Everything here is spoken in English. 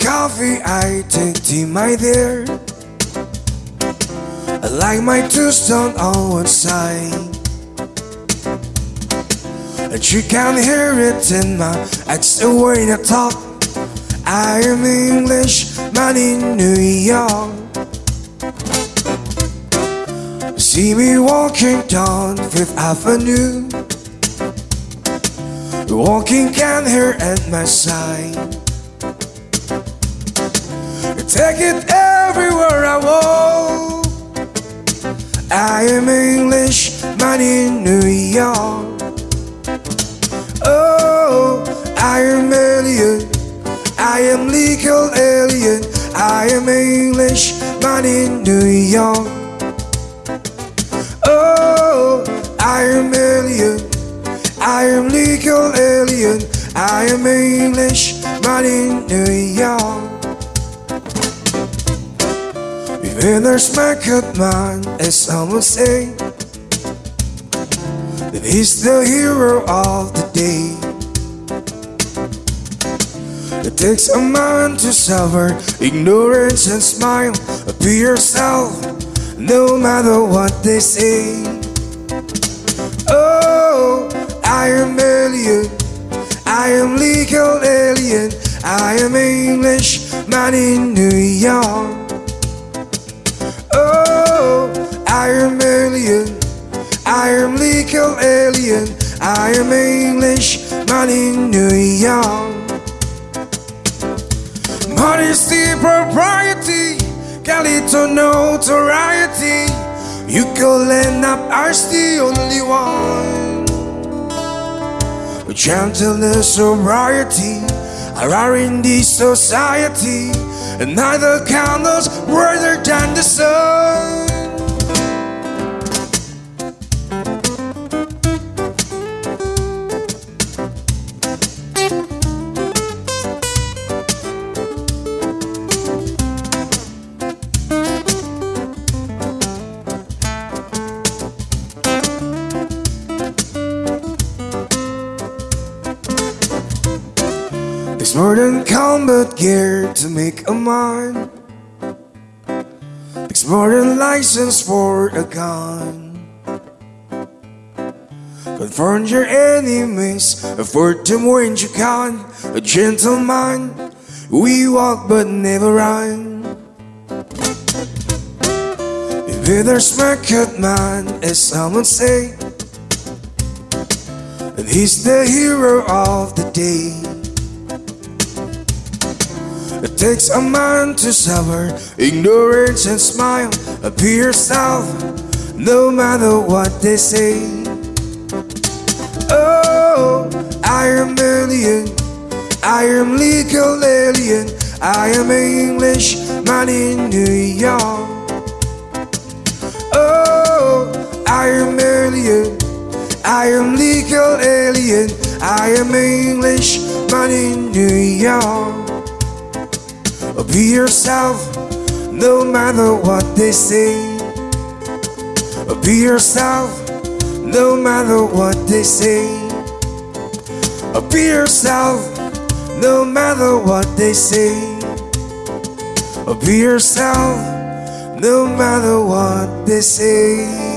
coffee, I take tea, my dear. I like my tombstone on one side. And you can hear it in my accent when I talk. I am English, man in New York. See me walking down Fifth Avenue. Walking can here at my side. Take it everywhere I walk. I am English, man in New York. Oh, I am alien. I am legal alien. I am English, man in New York. Oh, I am alien. I am legal alien. I am English, man in New York. Even there's my good man, as someone say, that he's the hero of the day. It takes a man to suffer ignorance and smile. Be yourself, no matter what they say. Oh, I am alien. I am legal alien. I am English man in New York. I am English man in New York. Modesty, propriety, Galito notoriety. You can end up as the only one. Gentleness, sobriety are in this society, and neither candles brighter than the sun. Than combat gear to make a man. There's more than license for a gun. Confront your enemies, afford them when you can. A gentleman, we walk but never run. If there's my cut man, as someone say, and he's the hero of the day. It takes a man to suffer ignorance and smile. Be yourself, no matter what they say. Oh, I am alien. I am legal alien. I am English man in New York. Oh, I am alien. I am legal alien. I am English man in New York. Be yourself, no matter what they say. Be yourself, no matter what they say. Be yourself, no matter what they say. Be yourself, no matter what they say.